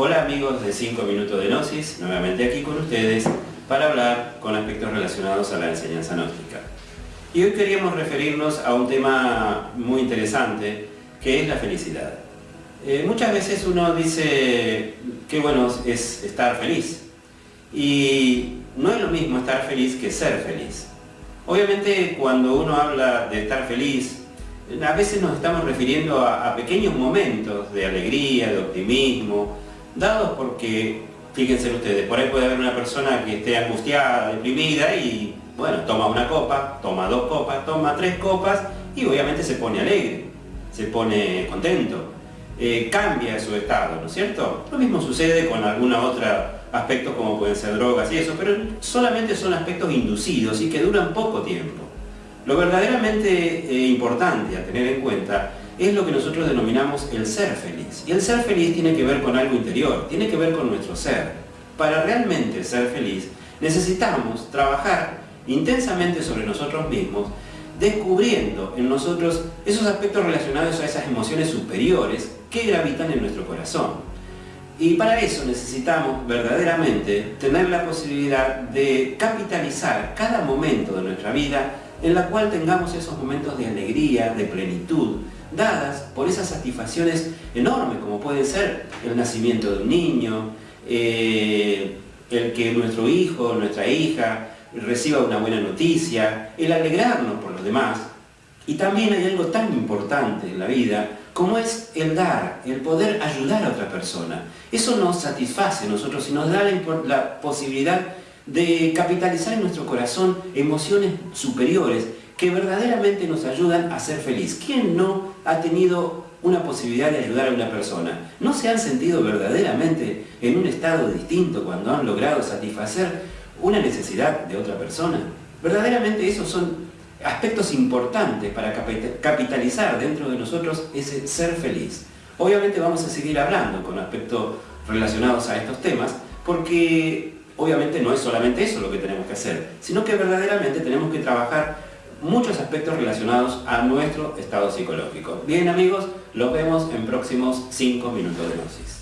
Hola amigos de 5 minutos de Gnosis, nuevamente aquí con ustedes para hablar con aspectos relacionados a la enseñanza gnóstica. Y hoy queríamos referirnos a un tema muy interesante que es la felicidad. Eh, muchas veces uno dice qué bueno es estar feliz y no es lo mismo estar feliz que ser feliz. Obviamente cuando uno habla de estar feliz, a veces nos estamos refiriendo a pequeños momentos de alegría, de optimismo, dados porque, fíjense ustedes, por ahí puede haber una persona que esté angustiada, deprimida y, bueno, toma una copa, toma dos copas, toma tres copas y obviamente se pone alegre, se pone contento, eh, cambia su estado, ¿no es cierto? Lo mismo sucede con algunos otros aspectos como pueden ser drogas y eso, pero solamente son aspectos inducidos y que duran poco tiempo. Lo verdaderamente eh, importante a tener en cuenta es lo que nosotros denominamos el ser feliz. Y el ser feliz tiene que ver con algo interior, tiene que ver con nuestro ser. Para realmente ser feliz necesitamos trabajar intensamente sobre nosotros mismos, descubriendo en nosotros esos aspectos relacionados a esas emociones superiores que gravitan en nuestro corazón. Y para eso necesitamos verdaderamente tener la posibilidad de capitalizar cada momento de nuestra vida en la cual tengamos esos momentos de alegría, de plenitud, dadas por esas satisfacciones enormes como puede ser el nacimiento de un niño, eh, el que nuestro hijo, nuestra hija reciba una buena noticia, el alegrarnos por los demás. Y también hay algo tan importante en la vida como es el dar, el poder ayudar a otra persona. Eso nos satisface a nosotros y nos da la posibilidad de capitalizar en nuestro corazón emociones superiores que verdaderamente nos ayudan a ser feliz. ¿Quién no ha tenido una posibilidad de ayudar a una persona? ¿No se han sentido verdaderamente en un estado distinto cuando han logrado satisfacer una necesidad de otra persona? Verdaderamente esos son aspectos importantes para capitalizar dentro de nosotros ese ser feliz. Obviamente vamos a seguir hablando con aspectos relacionados a estos temas, porque obviamente no es solamente eso lo que tenemos que hacer, sino que verdaderamente tenemos que trabajar muchos aspectos relacionados a nuestro estado psicológico. Bien amigos, los vemos en próximos 5 minutos de dosis.